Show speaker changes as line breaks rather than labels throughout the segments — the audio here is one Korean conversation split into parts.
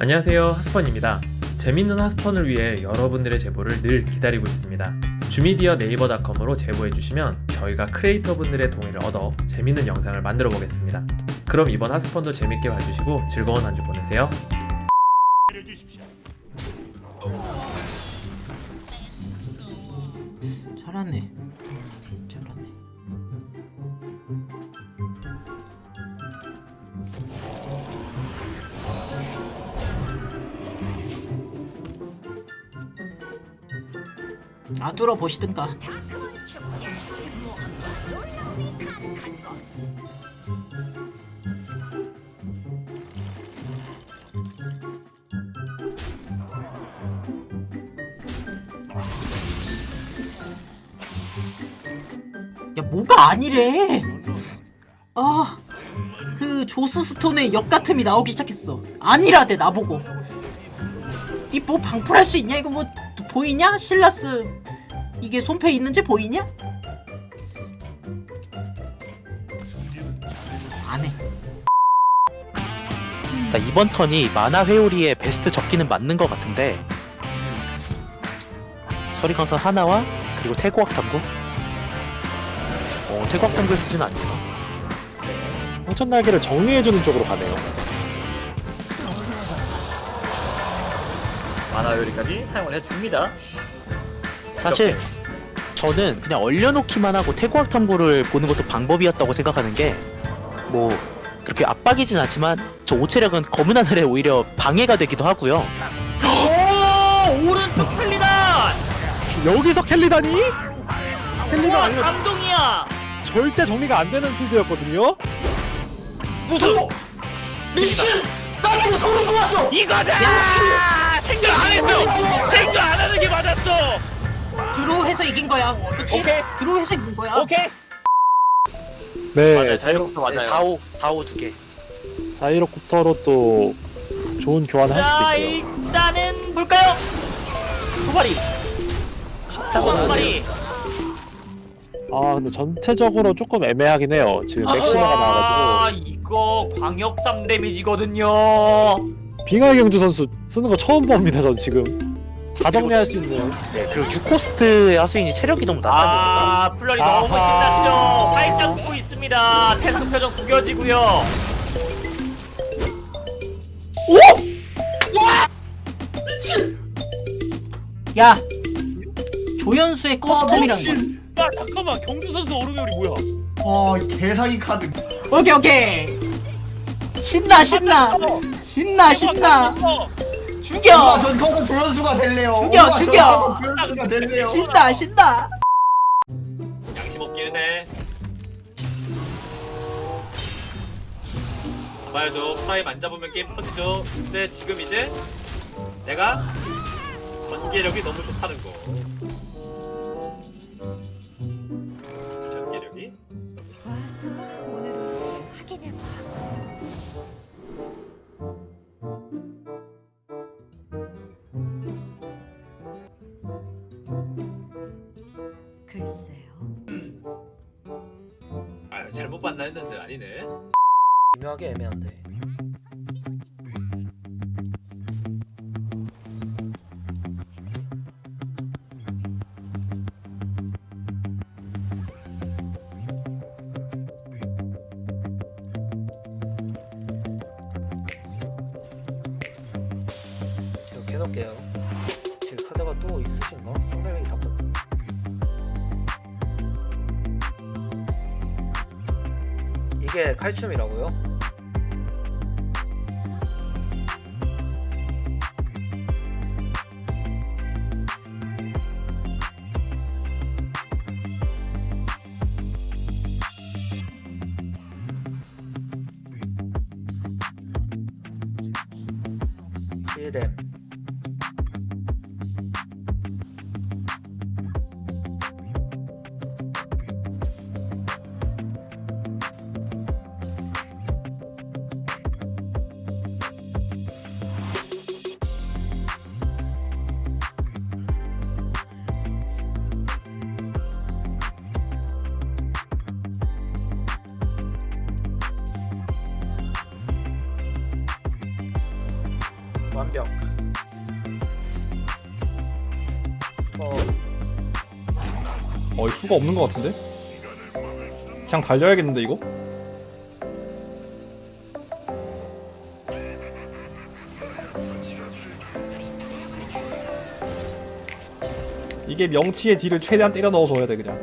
안녕하세요 하스펀입니다 재밌는 하스펀을 위해 여러분들의 제보를 늘 기다리고 있습니다 주미디어 네이버닷컴으로 제보해주시면 저희가 크리에이터 분들의 동의를 얻어 재밌는 영상을 만들어 보겠습니다 그럼 이번 하스펀도 재밌게 봐주시고 즐거운 한 주 보내세요.
잘하네. 아 뚫어 보시든가. 야 뭐가 아니래. 아. 그 조스 스톤의 역 같음이 나오기 시작했어. 아니라대 나보고. 이 뭐 방풀할 수 있냐? 이거 뭐 보이냐? 실라스 이게 손패 있는지 보이냐? 안 해.
나 이번 턴이 마나 회오리의 베스트 적기는 맞는 것 같은데 서리강선 하나와 그리고 태고학 탐구 어 태고학 탐구에 쓰진 않네요
황천 날개를 정리해주는 쪽으로 가네요.
만화 요리까지 사용을 해줍니다.
사실 저는 그냥 얼려놓기만 하고 태고학 탐구를 보는 것도 방법이었다고 생각하는 게 뭐 그렇게 압박이진 않지만 저 오체력은 검은 하늘에 오히려 방해가 되기도 하고요
오 오른쪽 켈리다.
여기서 켈리다니? 켈리가
우와
아니라
감동이야.
절대 정리가 안 되는 필드였거든요.
무슨
미친! 나 지금 소름 돋았어!
이거다. 생각 안 했어. 생각 안 하는 게 맞았어.
드로우해서 이긴 거야. 그치?
오케이.
드로우해서 이긴 거야.
오케이.
네,
맞아요. 자유롭도 맞아요.
4호 4호 두개
자이로콥터로 또 좋은 교환을
자
할 수 있고요.
일단은 볼까요? 두 마리. 두 마리.
아, 근데 전체적으로 조금 애매하긴 해요. 지금 맥시마가 나와가지고
아 이거 광역 3 데미지거든요.
빙하의 경주 선수 쓰는 거 처음 봅니다. 전 지금 다 정리할 수 있네요.
네, 그리고 6코스트의 하수인이 체력이 너무 낮다
아 플러리 너무. 신났죠. 활짝 웃고 있습니다. 탱크 표정 구겨지고요.
야! 조연수의 커스텀이란 거.
야 잠깐만 경주 선수 오르메울이 뭐야?
어 개사기 카드
오케이 오케이 신나 신나 신나 신나 죽여
아, 전 커서 조연수가 될래요
죽여, 죽여.
조연수가 될래요
신나 신나
양심 없기는 해. 봐야죠. 프라임 안 잡으면 게임 터지죠. 근데 지금 이제 내가 전개력이 너무 좋다는 거.
글쎄요.
아 잘못 봤나 했는데 아니네.
미묘하게 애매한데 이렇게 해놓을게요 지금 카드가 또 있으신가? 상대력이 다 이게 칼슘이라고요? 힐뎀 완벽 어
어, 이 수가 없는 것 같은데? 그냥 달려야겠는데, 이거? 이게 명치의 딜을 최대한 때려 넣어줘야 돼, 그냥.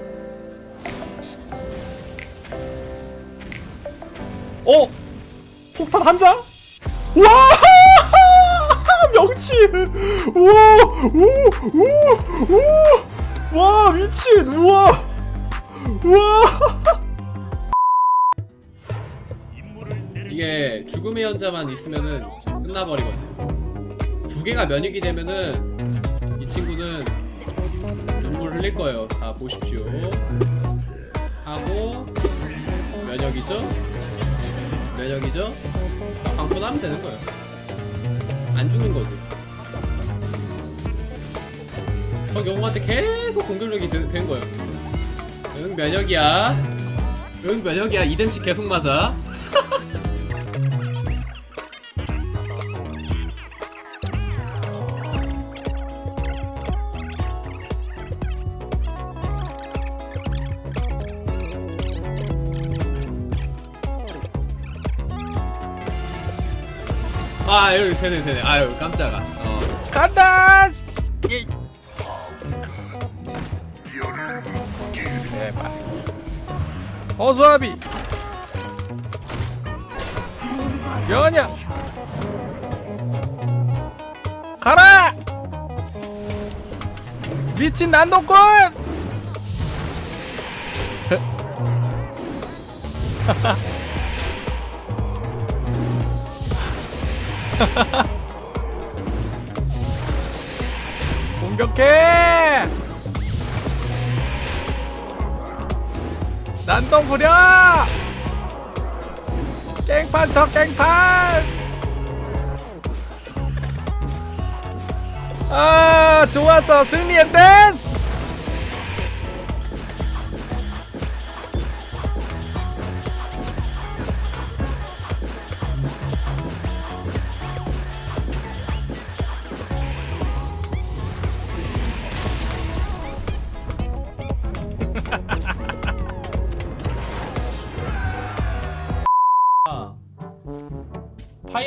어! 폭탄 한 장? 와! 우와! 우! 우! 우! 와 미친 우와 우와
이게 죽음의 연자만 있으면은 끝나버리거든. 두 개가 면역이 되면은 이 친구는 눈물 흘릴 거예요. 자 보십시오. 하고 면역이죠? 면역이죠? 방포하면 되는 거예요. 안 죽는 거지. 저 영웅한테 계속 공격력이 되, 된 거예요. 응 면역이야. 응 면역이야. 이dem치 계속 맞아. 아 여기 되네 되네 아유 깜짝아 어. 간다 예. 허수아비. 연야. 가라! 미친 난동꾼! 공격해! 난동 부려! 깽판 쳐 깽판! 아 좋았어 승리의 댄스!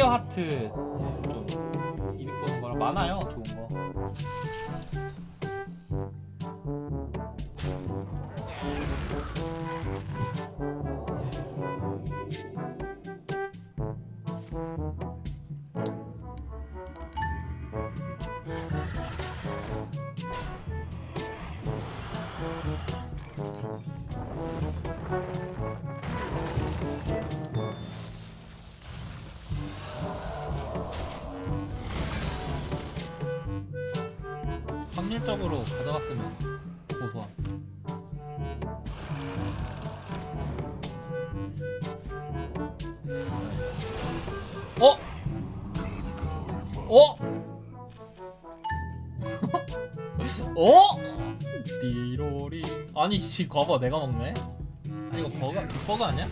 파이어 하트 좀 이득 보는 거랑 많아요 좋은 거. 확률적으로 가져갔으면 고소함. 어? 어? 어? 띠로리 아니 씨 과거 내가 먹네? 아니 이거 버거 버거 아니야?